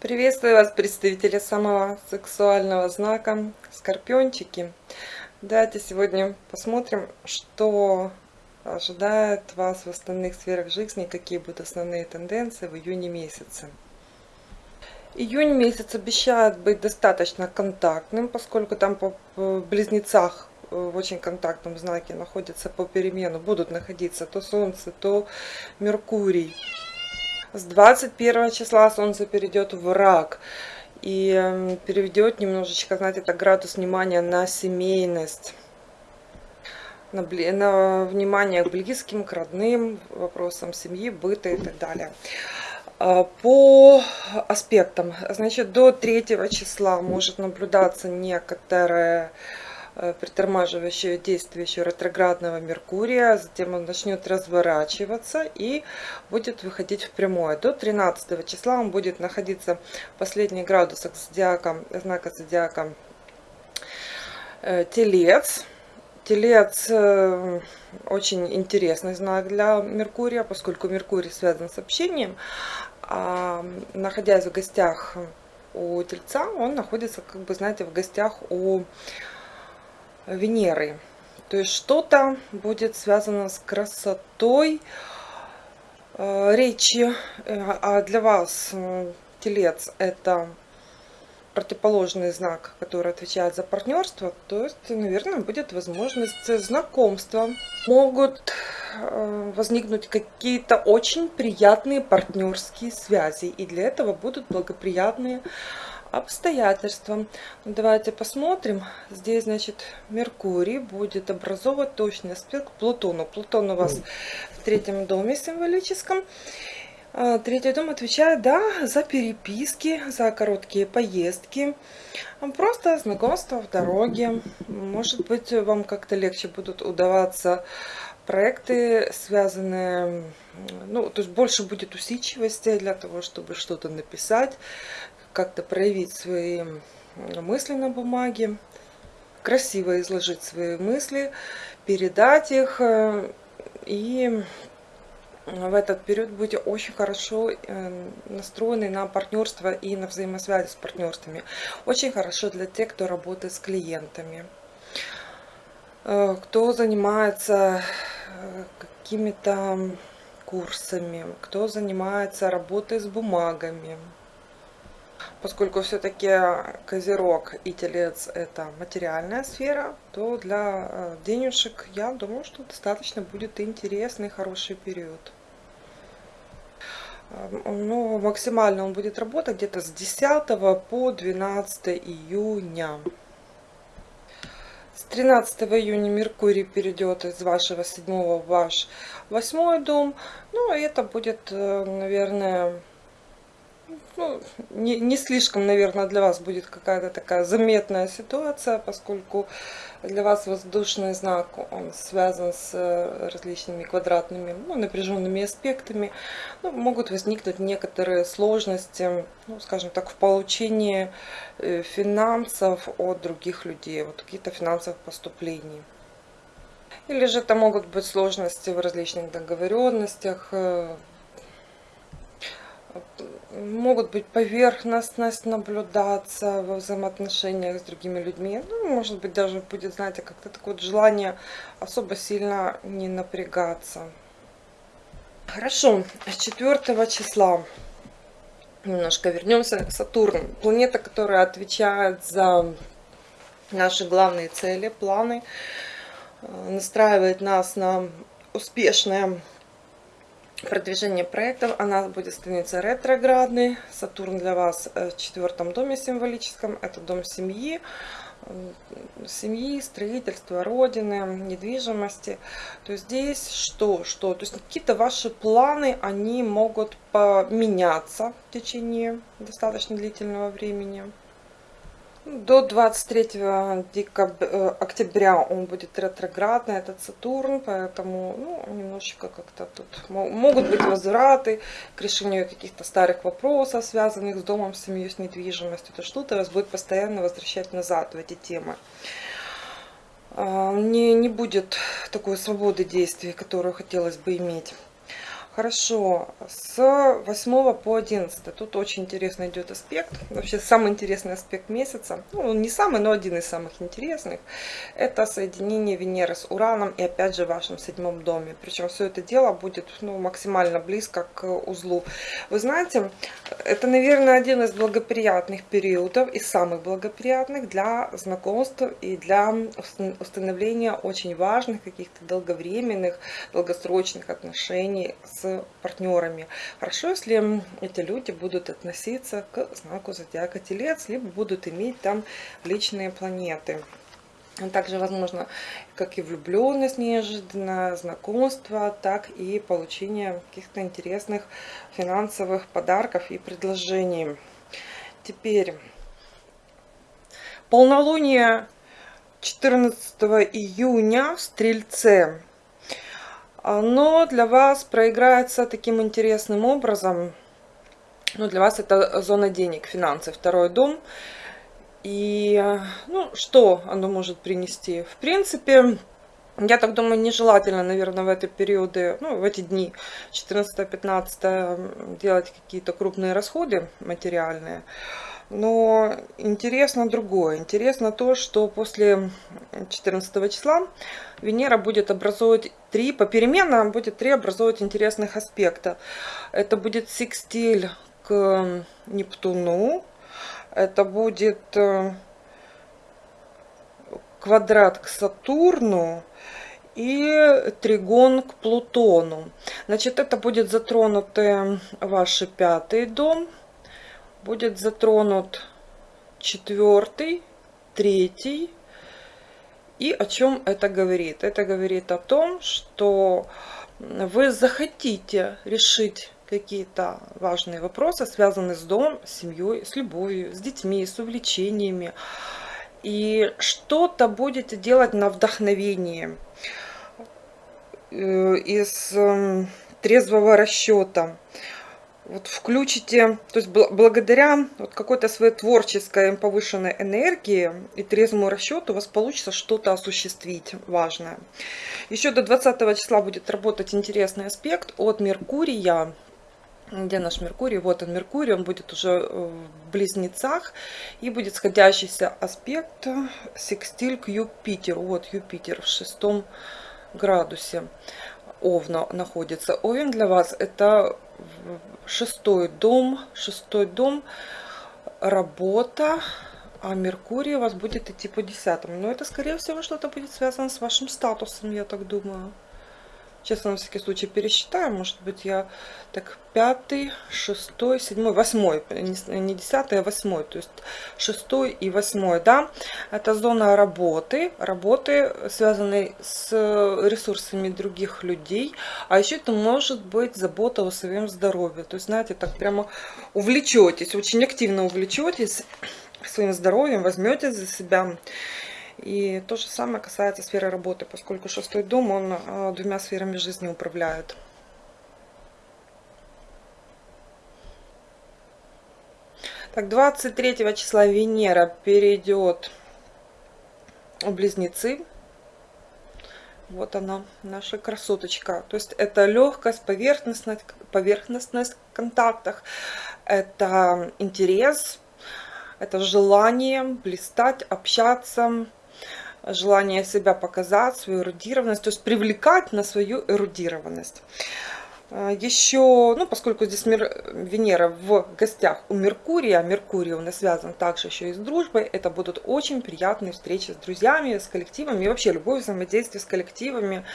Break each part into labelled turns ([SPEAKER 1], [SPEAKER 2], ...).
[SPEAKER 1] Приветствую вас, представители самого сексуального знака, скорпиончики. Давайте сегодня посмотрим, что ожидает вас в остальных сферах жизни, какие будут основные тенденции в июне месяце. Июнь месяц обещает быть достаточно контактным, поскольку там по близнецах э, в очень контактном знаке находятся по перемену, будут находиться то Солнце, то Меркурий. С 21 числа Солнце перейдет в рак и эм, переведет немножечко, знаете, это градус внимания на семейность, на, на внимание к близким, к родным, вопросам семьи, быта и так далее. А, по аспектам, значит, до 3 числа может наблюдаться некоторое притормаживающее действие еще ретроградного Меркурия, затем он начнет разворачиваться и будет выходить в прямое. До 13 числа он будет находиться в последних градусах зодиака, знака зодиака э, Телец. Телец э, очень интересный знак для Меркурия, поскольку Меркурий связан с общением. А находясь в гостях у Тельца, он находится, как бы, знаете, в гостях у Венеры. То есть что-то будет связано с красотой э, речи. Э, а для вас э, телец это противоположный знак, который отвечает за партнерство, то есть, наверное, будет возможность знакомства. Могут возникнуть какие-то очень приятные партнерские связи, и для этого будут благоприятные обстоятельствам. Ну, давайте посмотрим. Здесь, значит, Меркурий будет образовывать точный аспект к Плутону. Плутон у вас в третьем доме символическом. А, третий дом отвечает, да, за переписки, за короткие поездки, просто знакомство в дороге. Может быть, вам как-то легче будут удаваться проекты, связанные, ну, то есть больше будет усидчивости для того, чтобы что-то написать, как-то проявить свои мысли на бумаге, красиво изложить свои мысли, передать их. Э, и в этот период будете очень хорошо э, настроены на партнерство и на взаимосвязи с партнерствами. Очень хорошо для тех, кто работает с клиентами, э, кто занимается какими-то курсами, кто занимается работой с бумагами, поскольку все-таки Козерог и Телец это материальная сфера, то для э, денежек я думаю, что достаточно будет интересный, хороший период. Ну, максимально он будет работать где-то с 10 по 12 июня. С 13 июня Меркурий перейдет из вашего седьмого в ваш восьмой дом. Ну, это будет, э, наверное, ну, не, не слишком, наверное, для вас будет какая-то такая заметная ситуация, поскольку для вас воздушный знак, он связан с э, различными квадратными, ну, напряженными аспектами. Ну, могут возникнуть некоторые сложности, ну, скажем так, в получении э, финансов от других людей, вот каких-то финансовых поступлений. Или же это могут быть сложности в различных договоренностях, э, могут быть поверхностность наблюдаться во взаимоотношениях с другими людьми. Ну, может быть, даже будет, знаете, как-то такое вот желание особо сильно не напрягаться. Хорошо, с 4 числа немножко вернемся к Сатурну. Планета, которая отвечает за наши главные цели, планы, э, настраивает нас на успешное продвижение проектов, она будет становиться ретроградной. Сатурн для вас в четвертом доме символическом, это дом семьи, семьи, строительства, родины, недвижимости. То есть здесь что? Что? То есть какие-то ваши планы, они могут поменяться в течение достаточно длительного времени. До 23 декабря, э, октября он будет ретроградный, этот Сатурн, поэтому ну, немножечко как-то тут могут быть возвраты к решению каких-то старых вопросов, связанных с домом, с семьей, с недвижимостью. Это что-то вас будет постоянно возвращать назад в эти темы. А, не, не будет такой свободы действий, которую хотелось бы иметь. Хорошо, с 8 по 11. Тут очень интересно идет аспект. Вообще самый интересный аспект месяца. Ну, не самый, но один из самых интересных. Это соединение Венеры с Ураном и опять же в вашем седьмом доме. Причем все это дело будет ну, максимально близко к узлу. Вы знаете, это, наверное, один из благоприятных периодов и самых благоприятных для знакомств и для установления очень важных каких-то долговременных, долгосрочных отношений с партнерами. Хорошо, если эти люди будут относиться к знаку зодиака Телец, либо будут иметь там личные планеты. Также возможно как и влюбленность неожиданно, знакомство, так и получение каких-то интересных финансовых подарков и предложений. Теперь полнолуние 14 июня в Стрельце оно для вас проиграется таким интересным образом. Ну, для вас это зона денег, финансы, второй дом. И, ну, что оно может принести? В принципе, я так думаю, нежелательно, наверное, в эти периоды, ну, в эти дни, 14-15, делать какие-то крупные расходы материальные. Но интересно другое. Интересно то, что после 14 числа Венера будет образовывать три, попеременно будет три образовывать интересных аспекта. Это будет секстиль к Нептуну, это будет э, квадрат к Сатурну и тригон к Плутону. Значит, это будет затронутый ваш пятый дом, будет затронут четвертый, третий. И о чем это говорит? Это говорит о том, что вы захотите решить какие-то важные вопросы, связанные с домом, с семьей, с любовью, с детьми, с увлечениями. И что-то будете делать на вдохновении э, из эм, трезвого расчета вот включите, то есть благодаря вот какой-то своей творческой повышенной энергии и трезвому расчету у вас получится что-то осуществить важное. Еще до 20 числа будет работать интересный аспект от Меркурия. Где наш Меркурий? Вот он, Меркурий, он будет уже э, в близнецах. И будет сходящийся аспект секстиль к Юпитеру. Вот Юпитер в шестом градусе. Овна находится. Овен для вас это шестой дом, шестой дом, работа, а Меркурий у вас будет идти по десятому. Но это, скорее всего, что-то будет связано с вашим статусом, я так думаю. Честно, на всякий случай пересчитаю. Может быть, я так пятый, шестой, седьмой, восьмой. Не десятый, а восьмой. То есть шестой и восьмой, да. Это зона работы. Работы, связанной с ресурсами других людей. А еще это может быть забота о своем здоровье. То есть, знаете, так прямо увлечетесь, очень активно увлечетесь своим здоровьем, возьмете за себя и то же самое касается сферы работы, поскольку шестой дом, он а, двумя сферами жизни управляет. Так, 23 числа Венера перейдет в Близнецы. Вот она, наша красоточка. То есть это легкость, поверхностность, поверхностность в контактах, это интерес, это желание блистать, общаться, желание себя показать, свою эрудированность, то есть привлекать на свою эрудированность. А, Еще, ну, поскольку здесь Венера в гостях у Меркурия, Меркурий у нас связан также еще и с дружбой, это будут очень приятные встречи с друзьями, с коллективами, и вообще любое взаимодействие с коллективами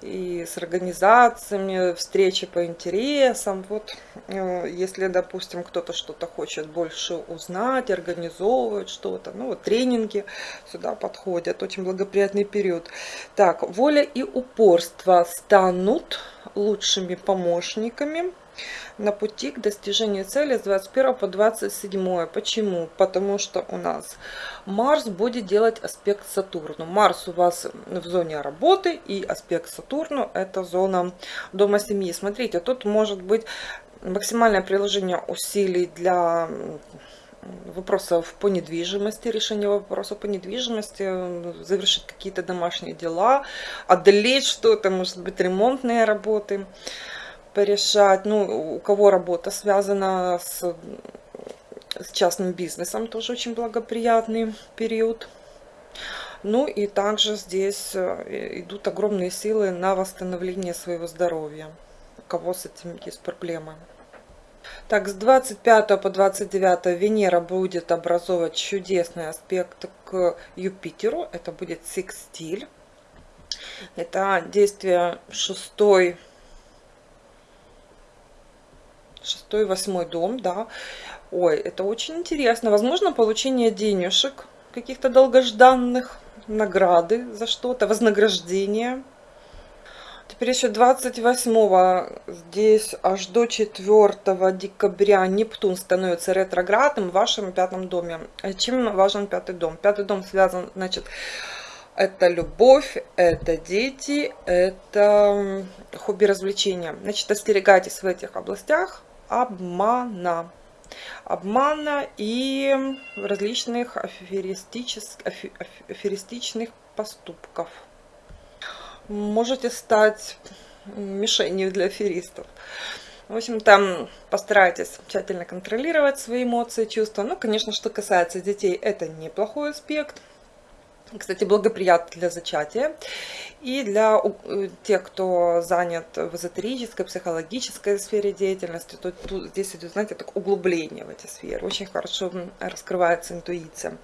[SPEAKER 1] и с организациями, встречи по интересам. Вот, э, если, допустим, кто-то что-то хочет больше узнать, организовывает что-то, ну, вот тренинги сюда подходят, очень благоприятный период. Так, воля и упорство станут лучшими помощниками на пути к достижению цели с 21 по 27. Почему? Потому что у нас Марс будет делать аспект Сатурну. Марс у вас в зоне работы и аспект Сатурну это зона дома семьи. Смотрите, тут может быть максимальное приложение усилий для вопросов по недвижимости, решение вопросов по недвижимости, завершить какие-то домашние дела, одолеть что-то, может быть, ремонтные работы. порешать, ну, у кого работа связана с, с частным бизнесом, тоже очень благоприятный период. Ну и также здесь э, идут огромные силы на восстановление своего здоровья, у кого с этим есть проблемы. Так, с 25 по 29 Венера будет образовывать чудесный аспект к Юпитеру. Это будет секстиль. Это действие шестой, шестой, восьмой дом, да. Ой, это очень интересно. Возможно, получение денежек каких-то долгожданных, награды за что-то, вознаграждение. Теперь еще 28 здесь аж до 4 декабря Нептун становится ретроградным в вашем пятом доме. А чем важен пятый дом? Пятый дом связан, значит, это любовь, это дети, это хобби развлечения. Значит, остерегайтесь в этих областях обмана. Обмана и различных аферистических, аферистичных поступков можете стать мишенью для аферистов. В общем, там постарайтесь тщательно контролировать свои эмоции, чувства. Ну, конечно, что касается детей, это неплохой аспект кстати, благоприятно для зачатия. И для э, тех, кто занят в эзотерической, психологической сфере деятельности, то тут, здесь идет, знаете, так углубление в эти сферы. Очень хорошо раскрывается интуиция.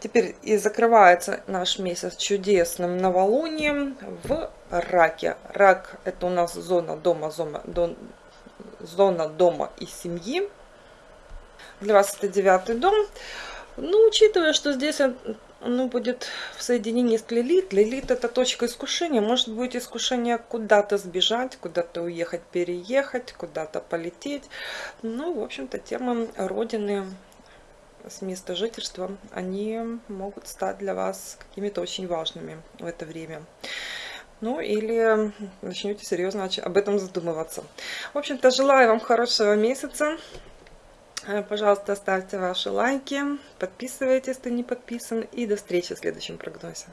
[SPEAKER 1] Теперь и закрывается наш месяц чудесным новолунием в раке. Рак – это у нас зона дома, зона, дом, зона дома и семьи. Для вас это девятый дом. Ну, учитывая, что здесь оно будет в соединении с Лилит. Лилит это точка искушения. Может быть искушение куда-то сбежать, куда-то уехать, переехать, куда-то полететь. Ну, в общем-то, темы Родины с места жительства, они могут стать для вас какими-то очень важными в это время. Ну, или начнете серьезно об этом задумываться. В общем-то, желаю вам хорошего месяца. Э, пожалуйста, ставьте ваши лайки, подписывайтесь, если не подписан. И до встречи в следующем прогнозе.